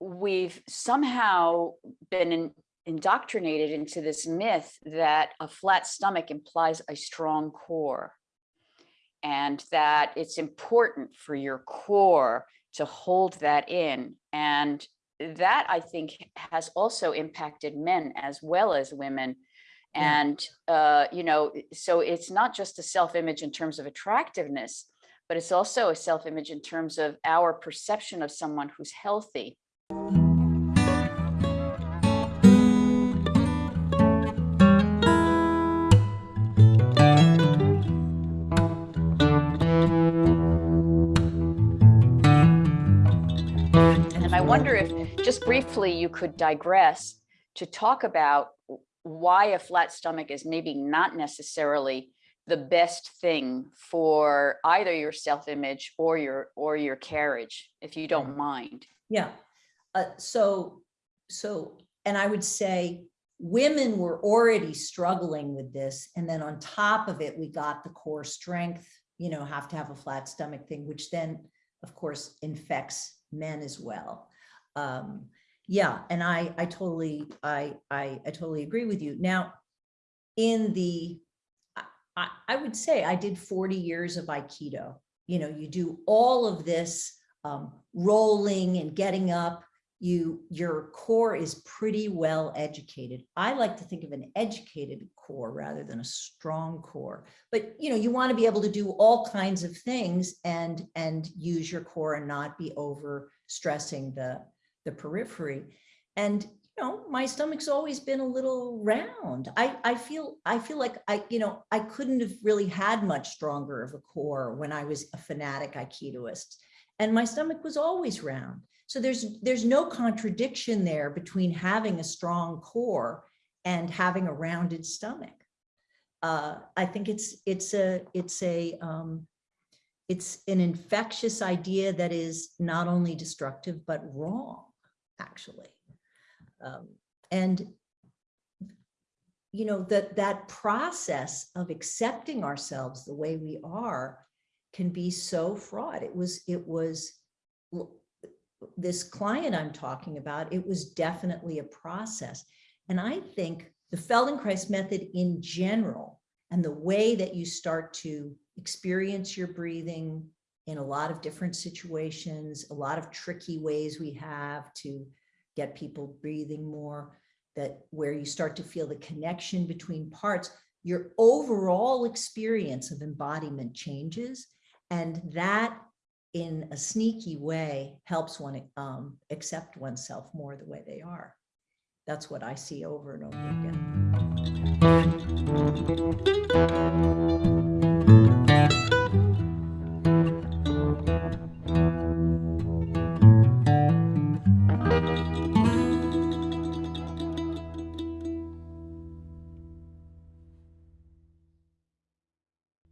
we've somehow been in- indoctrinated into this myth that a flat stomach implies a strong core. And that it's important for your core to hold that in. And that I think has also impacted men as well as women. Yeah. And, uh, you know, so it's not just a self-image in terms of attractiveness, but it's also a self-image in terms of our perception of someone who's healthy. And I wonder if, just briefly, you could digress to talk about why a flat stomach is maybe not necessarily the best thing for either your self-image or your or your carriage, if you don't mm. mind. Yeah. Uh, so, so, and I would say women were already struggling with this. And then on top of it, we got the core strength, you know, have to have a flat stomach thing, which then, of course, infects men as well. Um, yeah, and I, I totally, I, I, I totally agree with you. Now, in the, I- I, would say I did 40 years of Aikido. You know, you do all of this um, rolling and getting up, you, your core is pretty well educated. I like to think of an educated core rather than a strong core. But, you know, you want to be able to do all kinds of things and, and use your core and not be over stressing the, the periphery. And, you know, my stomach's always been a little round. I, I feel, I feel like I, you know, I couldn't have really had much stronger of a core when I was a fanatic Aikidoist and my stomach was always round. So there's there's no contradiction there between having a strong core and having a rounded stomach. Uh, I think it's it's a it's a um, it's an infectious idea that is not only destructive but wrong, actually. Um, and you know that that process of accepting ourselves the way we are can be so fraught. It was, it was, this client I'm talking about, it was definitely a process. And I think the Feldenkrais method in general, and the way that you start to experience your breathing in a lot of different situations, a lot of tricky ways we have to get people breathing more, that where you start to feel the connection between parts, your overall experience of embodiment changes. And that in a sneaky way helps one um, accept oneself more the way they are. That's what I see over and over again.